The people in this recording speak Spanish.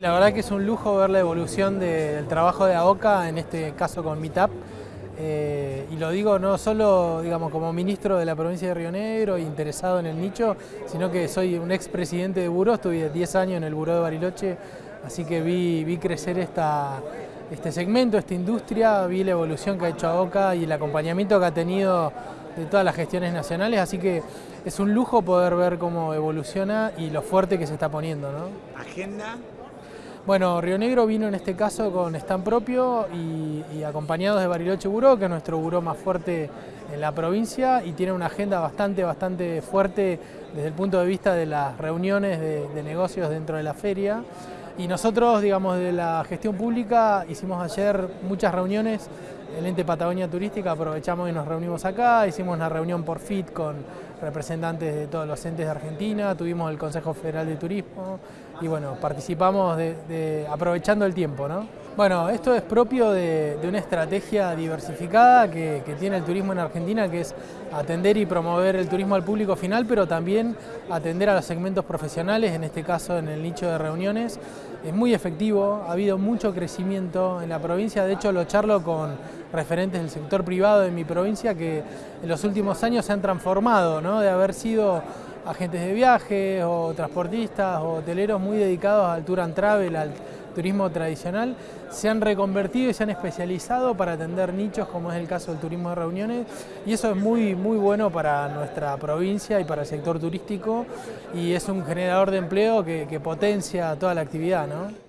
La verdad que es un lujo ver la evolución del trabajo de AOCA, en este caso con Meetup. Eh, y lo digo no solo digamos, como ministro de la provincia de Río Negro interesado en el nicho, sino que soy un expresidente de Buró, estuve 10 años en el Buró de Bariloche, así que vi, crecer este segmento, esta industria, vi la evolución que ha hecho AOCA y el acompañamiento que ha tenido de todas las gestiones nacionales, así que es un lujo poder ver cómo evoluciona y lo fuerte que se está poniendo. ¿no? ¿Agenda? Bueno, Río Negro vino en este caso con stand propio y, acompañados de Bariloche Buró, que es nuestro buró más fuerte en la provincia y tiene una agenda bastante, bastante fuerte desde el punto de vista de las reuniones de, negocios dentro de la feria. Y nosotros, digamos, de la gestión pública hicimos ayer muchas reuniones el ente Patagonia Turística, aprovechamos y nos reunimos acá, hicimos una reunión por FIT con representantes de todos los entes de Argentina, tuvimos el Consejo Federal de Turismo y bueno, participamos aprovechando el tiempo. ¿no? Bueno, esto es propio de, una estrategia diversificada que, tiene el turismo en Argentina, que es atender y promover el turismo al público final, pero también atender a los segmentos profesionales, en este caso en el nicho de reuniones. Es muy efectivo, ha habido mucho crecimiento en la provincia, de hecho lo charlo con referentes del sector privado de mi provincia que en los últimos años se han transformado, ¿no? de haber sido agentes de viaje o transportistas o hoteleros muy dedicados al tour and travel, turismo tradicional, se han reconvertido y se han especializado para atender nichos como es el caso del turismo de reuniones y eso es muy, muy bueno para nuestra provincia y para el sector turístico y es un generador de empleo que, potencia toda la actividad. ¿no?